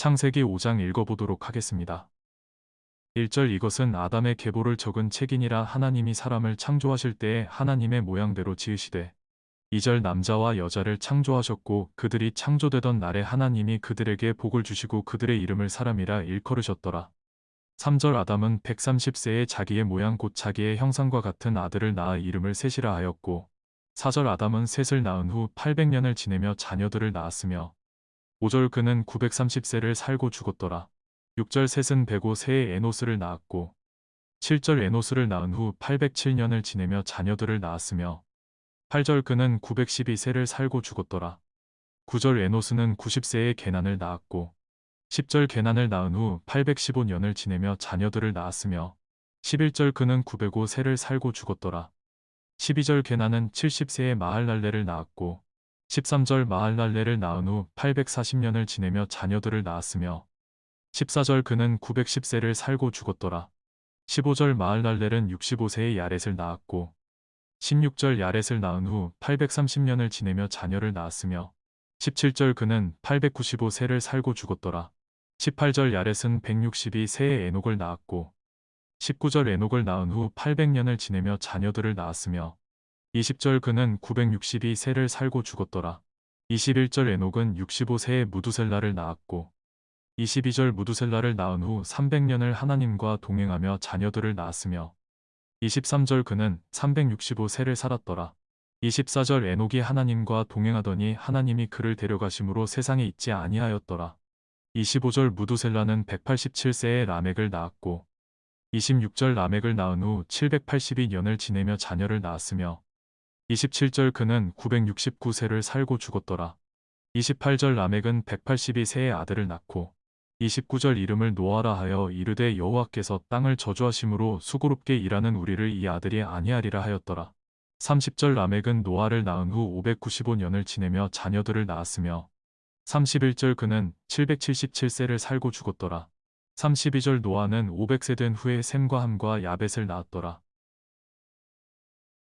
창세기 5장 읽어보도록 하겠습니다. 1절 이것은 아담의 계보를 적은 책이니라 하나님이 사람을 창조하실 때에 하나님의 모양대로 지으시되 2절 남자와 여자를 창조하셨고 그들이 창조되던 날에 하나님이 그들에게 복을 주시고 그들의 이름을 사람이라 일컬으셨더라. 3절 아담은 130세에 자기의 모양 곧 자기의 형상과 같은 아들을 낳아 이름을 셋이라 하였고 4절 아담은 셋을 낳은 후 800년을 지내며 자녀들을 낳았으며 5절 그는 930세를 살고 죽었더라. 6절 셋은 105세에 에노스를 낳았고 7절 에노스를 낳은 후 807년을 지내며 자녀들을 낳았으며 8절 그는 912세를 살고 죽었더라. 9절 에노스는 90세에 게난을 낳았고 10절 게난을 낳은 후 815년을 지내며 자녀들을 낳았으며 11절 그는 905세를 살고 죽었더라. 12절 게난은 70세에 마할랄레를 낳았고 13절 마할랄레를 낳은 후 840년을 지내며 자녀들을 낳았으며 14절 그는 910세를 살고 죽었더라. 15절 마할랄렐은 65세의 야렛을 낳았고 16절 야렛을 낳은 후 830년을 지내며 자녀를 낳았으며 17절 그는 895세를 살고 죽었더라. 18절 야렛은 162세의 에녹을 낳았고 19절 에녹을 낳은 후 800년을 지내며 자녀들을 낳았으며 20절 그는 962세를 살고 죽었더라. 21절 에녹은 65세의 무두셀라를 낳았고 22절 무두셀라를 낳은 후 300년을 하나님과 동행하며 자녀들을 낳았으며 23절 그는 365세를 살았더라. 24절 에녹이 하나님과 동행하더니 하나님이 그를 데려가심으로 세상에 있지 아니하였더라. 25절 무두셀라는 187세의 라멕을 낳았고 26절 라멕을 낳은 후 782년을 지내며 자녀를 낳았으며 27절 그는 969세를 살고 죽었더라. 28절 라멕은 182세의 아들을 낳고 29절 이름을 노아라 하여 이르되 여호와께서 땅을 저주하심으로 수고롭게 일하는 우리를 이 아들이 아니하리라 하였더라. 30절 라멕은 노아를 낳은 후 595년을 지내며 자녀들을 낳았으며 31절 그는 777세를 살고 죽었더라. 32절 노아는 500세 된 후에 샘과 함과 야벳을 낳았더라.